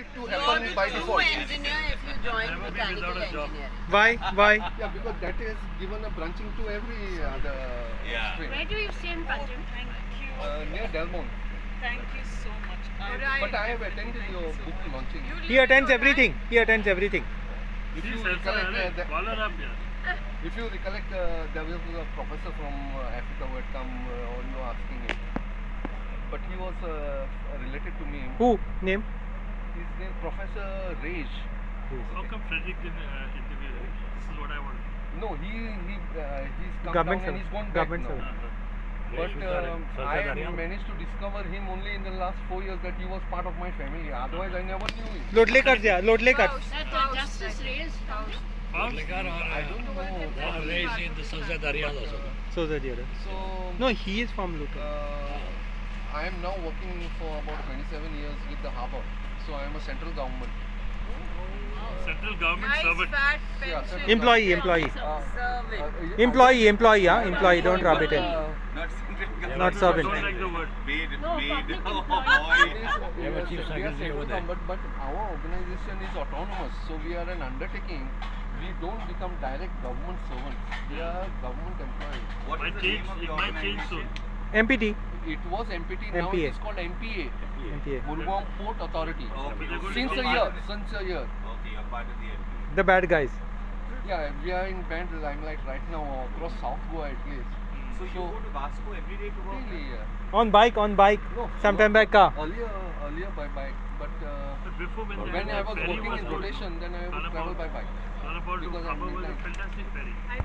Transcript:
it to You are happen the by true default. engineer if you join Never be mechanical without a job. engineering. Why? Why? Yeah, because that is given a branching to every other Yeah. stream. Where do you stay in Panjim? Thank you. Uh, near Delmont. Thank you so much. But I, I- But I have attended your book launching. You He attends in everything. He attends everything. If you recollect, uh, the, call her up here. if you recollect, uh, there was a professor from uh, Africa who had come uh, on you asking him. But he was uh, related to me. Who? Name? His name Professor Raj. How come Frederick didn't uh, interview him? This is what I want. No, he he uh, he's come Government down and service. he's gone back Government now. service. But um, I have managed to discover him only in the last four years that he was part of my family. Otherwise, I never knew him. Lodlekars, yeah. Lodlekars. House, That uh, Justice like- Reyes house. House? I don't know. raised in the Sanjay Dariyas also. So the. So No, he is from Luton. Uh, I am now working for about 27 years with the harbour. So I am a central government. Central government Nice servant. fat Yeah, pension. sir. Employee, employee. Uh, uh, Employee, employee, yeah. Employee. Don't rub it in. Uh, Not central Not I servant. don't like the word. Maid, No, maid. Oh, employee. It boy. is- have a yes, chief secretary over there. government, but our organization is autonomous, so we are an undertaking. We don't become direct government servants. We are government employees. What Might is the change, name of it the might change soon. organization? MPT. It was MPT, now MPA. it is called MPA, MPA. Murgaon Port Authority. Okay, But they're okay. going Since to a year, since a year. Okay, you're part of the MP. The bad guys. Yeah, we are in band limelight right now across South Goa at least. So you go to Vasco every day to work? Really, yeah. On bike, on bike. No, Sometime no, by car. Earlier, earlier by bike, but uh, But before when, when I was working in good, rotation, then I would travel by bike. Because I'm Harbour was a midnight. fantastic ferry. I